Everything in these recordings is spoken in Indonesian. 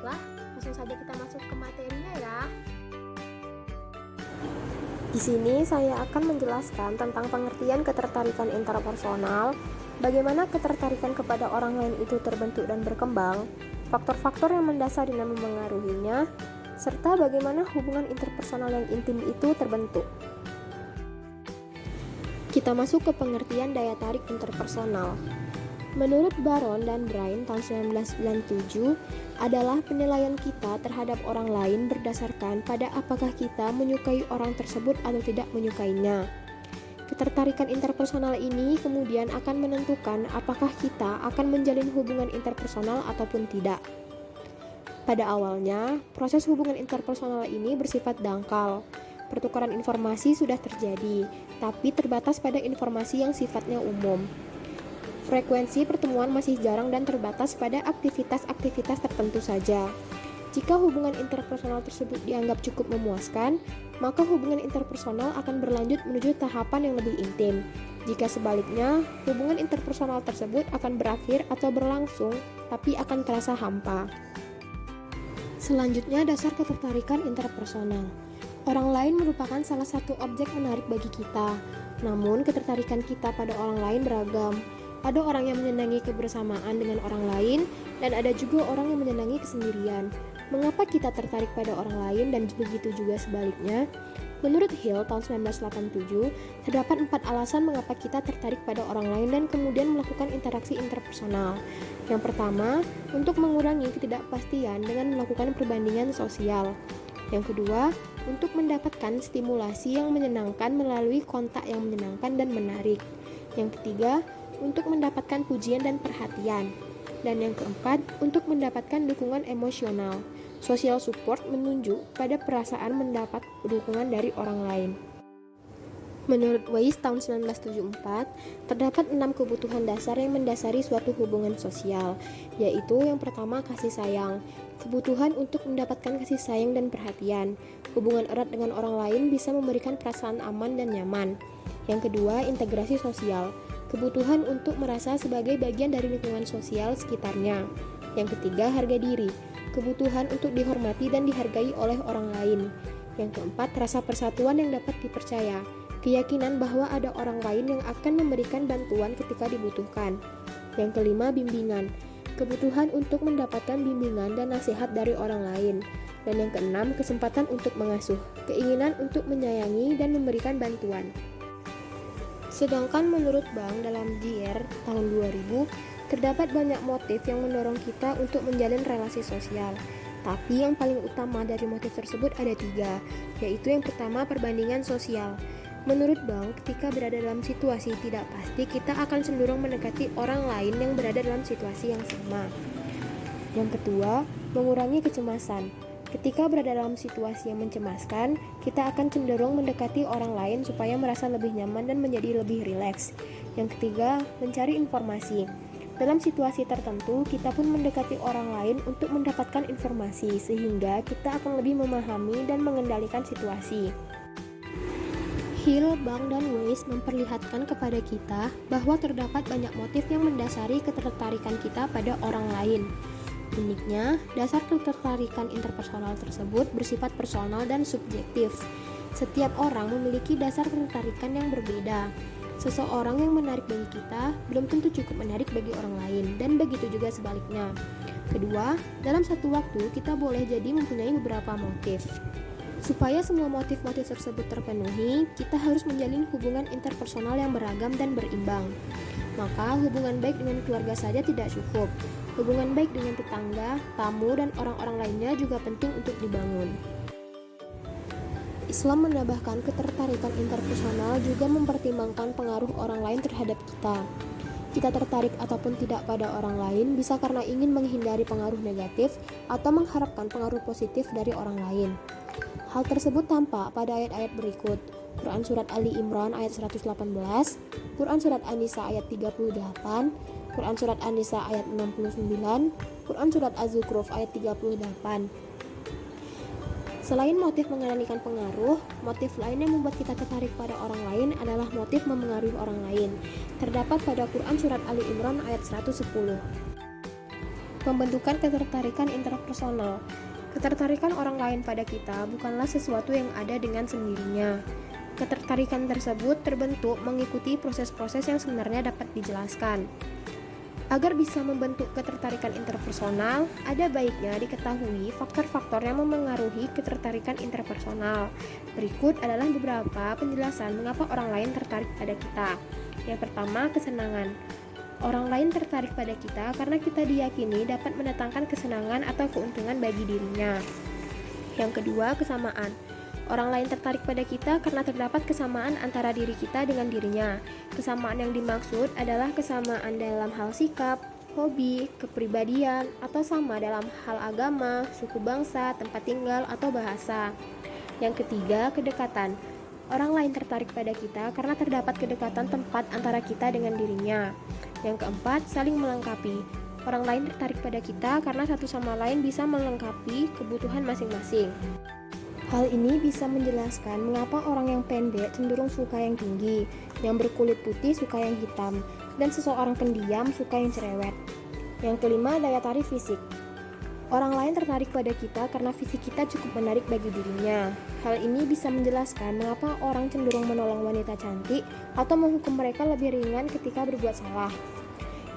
Baiklah, langsung saja kita masuk ke materinya ya. Di sini saya akan menjelaskan tentang pengertian ketertarikan interpersonal, bagaimana ketertarikan kepada orang lain itu terbentuk dan berkembang, faktor-faktor yang mendasari dan memengaruhinya, serta bagaimana hubungan interpersonal yang intim itu terbentuk. Kita masuk ke pengertian daya tarik interpersonal. Menurut Baron dan Brian tahun 1997 adalah penilaian kita terhadap orang lain berdasarkan pada apakah kita menyukai orang tersebut atau tidak menyukainya. Ketertarikan interpersonal ini kemudian akan menentukan apakah kita akan menjalin hubungan interpersonal ataupun tidak. Pada awalnya, proses hubungan interpersonal ini bersifat dangkal. Pertukaran informasi sudah terjadi, tapi terbatas pada informasi yang sifatnya umum. Frekuensi pertemuan masih jarang dan terbatas pada aktivitas-aktivitas tertentu saja. Jika hubungan interpersonal tersebut dianggap cukup memuaskan, maka hubungan interpersonal akan berlanjut menuju tahapan yang lebih intim. Jika sebaliknya, hubungan interpersonal tersebut akan berakhir atau berlangsung, tapi akan terasa hampa. Selanjutnya, dasar ketertarikan interpersonal. Orang lain merupakan salah satu objek menarik bagi kita, namun ketertarikan kita pada orang lain beragam. Ada orang yang menyenangi kebersamaan dengan orang lain, dan ada juga orang yang menyenangi kesendirian. Mengapa kita tertarik pada orang lain dan begitu juga sebaliknya? Menurut Hill tahun 1987, terdapat empat alasan mengapa kita tertarik pada orang lain dan kemudian melakukan interaksi interpersonal. Yang pertama, untuk mengurangi ketidakpastian dengan melakukan perbandingan sosial. Yang kedua, untuk mendapatkan stimulasi yang menyenangkan melalui kontak yang menyenangkan dan menarik. Yang ketiga, untuk mendapatkan pujian dan perhatian. Dan yang keempat, untuk mendapatkan dukungan emosional. Social support menunjuk pada perasaan mendapat dukungan dari orang lain. Menurut Weiss tahun 1974, terdapat enam kebutuhan dasar yang mendasari suatu hubungan sosial, yaitu yang pertama kasih sayang, kebutuhan untuk mendapatkan kasih sayang dan perhatian. Hubungan erat dengan orang lain bisa memberikan perasaan aman dan nyaman. Yang kedua, integrasi sosial, kebutuhan untuk merasa sebagai bagian dari lingkungan sosial sekitarnya. Yang ketiga, harga diri, kebutuhan untuk dihormati dan dihargai oleh orang lain. Yang keempat, rasa persatuan yang dapat dipercaya, keyakinan bahwa ada orang lain yang akan memberikan bantuan ketika dibutuhkan. Yang kelima, bimbingan, kebutuhan untuk mendapatkan bimbingan dan nasihat dari orang lain. Dan yang keenam, kesempatan untuk mengasuh, keinginan untuk menyayangi dan memberikan bantuan. Sedangkan menurut Bank dalam JR tahun 2000, terdapat banyak motif yang mendorong kita untuk menjalin relasi sosial. Tapi yang paling utama dari motif tersebut ada tiga, yaitu yang pertama perbandingan sosial. Menurut Bank, ketika berada dalam situasi tidak pasti, kita akan cenderung mendekati orang lain yang berada dalam situasi yang sama. Yang kedua, mengurangi kecemasan. Ketika berada dalam situasi yang mencemaskan, kita akan cenderung mendekati orang lain supaya merasa lebih nyaman dan menjadi lebih rileks. Yang ketiga, mencari informasi. Dalam situasi tertentu, kita pun mendekati orang lain untuk mendapatkan informasi, sehingga kita akan lebih memahami dan mengendalikan situasi. Hill, Bang, dan Weiss memperlihatkan kepada kita bahwa terdapat banyak motif yang mendasari ketertarikan kita pada orang lain. Uniknya, dasar ketertarikan interpersonal tersebut bersifat personal dan subjektif. Setiap orang memiliki dasar ketertarikan yang berbeda. Seseorang yang menarik bagi kita belum tentu cukup menarik bagi orang lain, dan begitu juga sebaliknya. Kedua, dalam satu waktu kita boleh jadi mempunyai beberapa motif. Supaya semua motif-motif tersebut terpenuhi, kita harus menjalin hubungan interpersonal yang beragam dan berimbang. Maka, hubungan baik dengan keluarga saja tidak cukup. Hubungan baik dengan tetangga, tamu, dan orang-orang lainnya juga penting untuk dibangun. Islam menambahkan ketertarikan interpersonal juga mempertimbangkan pengaruh orang lain terhadap kita. Kita tertarik ataupun tidak pada orang lain bisa karena ingin menghindari pengaruh negatif atau mengharapkan pengaruh positif dari orang lain. Hal tersebut tampak pada ayat-ayat berikut. Quran Surat Ali Imran ayat 118, Quran Surat An-Nisa ayat 38, Quran Surat An-Nisa ayat 69, Quran Surat Az-Zukhruf ayat 38. Selain motif mengendalikan pengaruh, motif lain yang membuat kita tertarik pada orang lain adalah motif memengaruhi orang lain. Terdapat pada Quran Surat Ali Imran ayat 110. Pembentukan ketertarikan interpersonal Ketertarikan orang lain pada kita bukanlah sesuatu yang ada dengan sendirinya. Ketertarikan tersebut terbentuk mengikuti proses-proses yang sebenarnya dapat dijelaskan. Agar bisa membentuk ketertarikan interpersonal, ada baiknya diketahui faktor-faktor yang memengaruhi ketertarikan interpersonal. Berikut adalah beberapa penjelasan mengapa orang lain tertarik pada kita. Yang pertama, kesenangan. Orang lain tertarik pada kita karena kita diyakini dapat mendatangkan kesenangan atau keuntungan bagi dirinya. Yang kedua, kesamaan. Orang lain tertarik pada kita karena terdapat kesamaan antara diri kita dengan dirinya. Kesamaan yang dimaksud adalah kesamaan dalam hal sikap, hobi, kepribadian, atau sama dalam hal agama, suku bangsa, tempat tinggal, atau bahasa. Yang ketiga, kedekatan. Orang lain tertarik pada kita karena terdapat kedekatan tempat antara kita dengan dirinya. Yang keempat, saling melengkapi. Orang lain tertarik pada kita karena satu sama lain bisa melengkapi kebutuhan masing-masing. Hal ini bisa menjelaskan mengapa orang yang pendek cenderung suka yang tinggi, yang berkulit putih suka yang hitam, dan seseorang pendiam suka yang cerewet. Yang kelima, daya tarik fisik. Orang lain tertarik pada kita karena fisik kita cukup menarik bagi dirinya. Hal ini bisa menjelaskan mengapa orang cenderung menolong wanita cantik atau menghukum mereka lebih ringan ketika berbuat salah.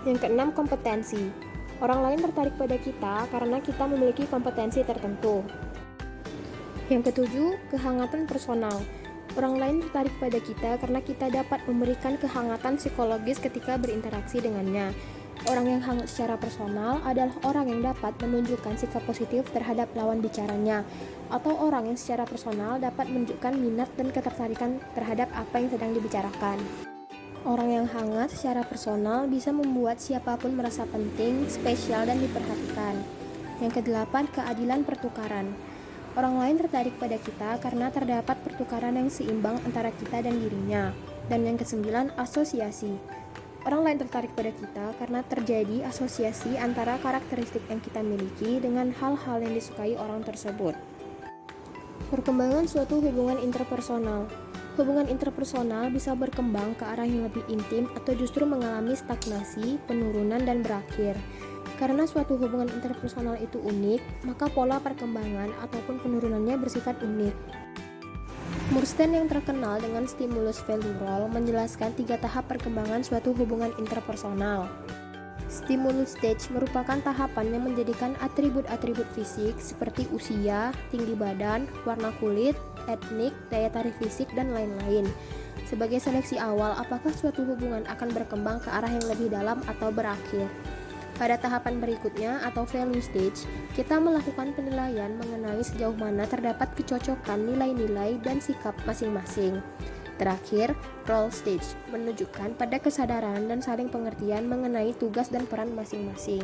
Yang keenam, kompetensi. Orang lain tertarik pada kita karena kita memiliki kompetensi tertentu. Yang ketujuh, kehangatan personal. Orang lain tertarik pada kita karena kita dapat memberikan kehangatan psikologis ketika berinteraksi dengannya. Orang yang hangat secara personal adalah orang yang dapat menunjukkan sikap positif terhadap lawan bicaranya, atau orang yang secara personal dapat menunjukkan minat dan ketertarikan terhadap apa yang sedang dibicarakan. Orang yang hangat secara personal bisa membuat siapa pun merasa penting, spesial, dan diperhatikan. Yang kedelapan, keadilan pertukaran. Orang lain tertarik pada kita karena terdapat pertukaran yang seimbang antara kita dan dirinya. Dan yang kesembilan, asosiasi. Orang lain tertarik pada kita karena terjadi asosiasi antara karakteristik yang kita miliki dengan hal-hal yang disukai orang tersebut. Perkembangan suatu hubungan interpersonal. Hubungan interpersonal bisa berkembang ke arah yang lebih intim atau justru mengalami stagnasi, penurunan, dan berakhir. Karena suatu hubungan interpersonal itu unik, maka pola perkembangan ataupun penurunannya bersifat unik. Murstein yang terkenal dengan stimulus value role menjelaskan tiga tahap perkembangan suatu hubungan interpersonal. Stimulus stage merupakan tahapan yang menjadikan atribut-atribut fisik seperti usia, tinggi badan, warna kulit, etnik, daya tarik fisik, dan lain-lain. Sebagai seleksi awal, apakah suatu hubungan akan berkembang ke arah yang lebih dalam atau berakhir? Pada tahapan berikutnya atau value stage, kita melakukan penilaian mengenai sejauh mana terdapat kecocokan nilai-nilai dan sikap masing-masing. Terakhir, role stage menunjukkan pada kesadaran dan saling pengertian mengenai tugas dan peran masing-masing.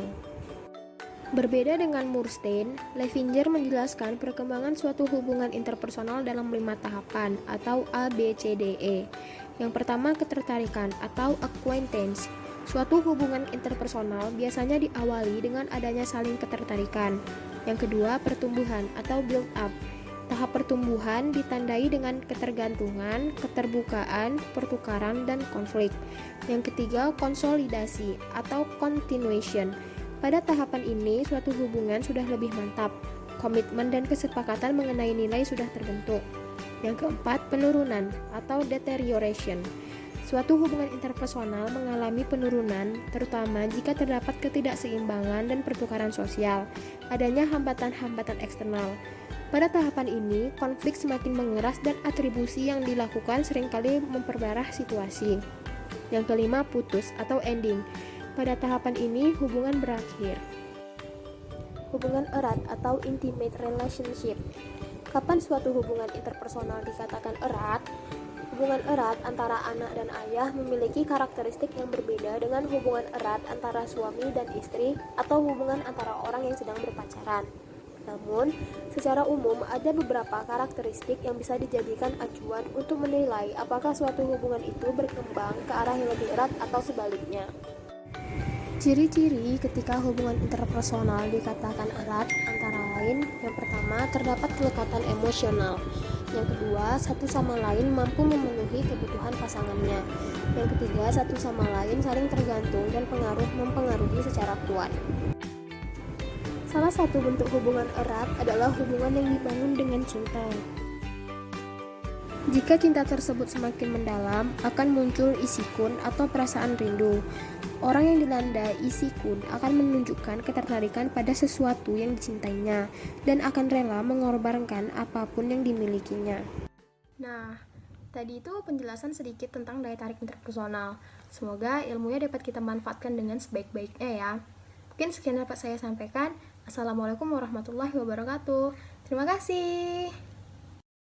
Berbeda dengan Murstein, Levinger menjelaskan perkembangan suatu hubungan interpersonal dalam lima tahapan atau ABCDE. Yang pertama, ketertarikan atau acquaintance Suatu hubungan interpersonal biasanya diawali dengan adanya saling ketertarikan. Yang kedua, pertumbuhan atau build up. Tahap pertumbuhan ditandai dengan ketergantungan, keterbukaan, pertukaran, dan konflik. Yang ketiga, konsolidasi atau continuation. Pada tahapan ini, suatu hubungan sudah lebih mantap. Komitmen dan kesepakatan mengenai nilai sudah terbentuk. Yang keempat, penurunan atau deterioration. Suatu hubungan interpersonal mengalami penurunan, terutama jika terdapat ketidakseimbangan dan pertukaran sosial, adanya hambatan-hambatan eksternal. Pada tahapan ini, konflik semakin mengeras dan atribusi yang dilakukan sering kali memperparah situasi. Yang kelima, putus atau ending. Pada tahapan ini, hubungan berakhir. Hubungan erat atau intimate relationship. Kapan suatu hubungan interpersonal dikatakan erat? Hubungan erat antara anak dan ayah memiliki karakteristik yang berbeda dengan hubungan erat antara suami dan istri atau hubungan antara orang yang sedang berpacaran. Namun, secara umum ada beberapa karakteristik yang bisa dijadikan acuan untuk menilai apakah suatu hubungan itu berkembang ke arah yang lebih erat atau sebaliknya. Ciri-ciri ketika hubungan interpersonal dikatakan erat antara lain, yang pertama terdapat kelekatan emosional. Yang kedua, satu sama lain mampu memenuhi kebutuhan pasangannya. Yang ketiga, satu sama lain saling tergantung dan pengaruh mempengaruhi secara kuat. Salah satu bentuk hubungan erat adalah hubungan yang dibangun dengan cinta. Jika cinta tersebut semakin mendalam, akan muncul isikun atau perasaan rindu. Orang yang dilanda isikun akan menunjukkan ketertarikan pada sesuatu yang dicintainya dan akan rela mengorbankan apa pun yang dimilikinya. Nah, tadi itu penjelasan sedikit tentang daya tarik interpersonal. Semoga ilmunya dapat kita manfaatkan dengan sebaik-baiknya ya. Mungkin sekian dapat saya sampaikan. Assalamualaikum warahmatullahi wabarakatuh. Terima kasih.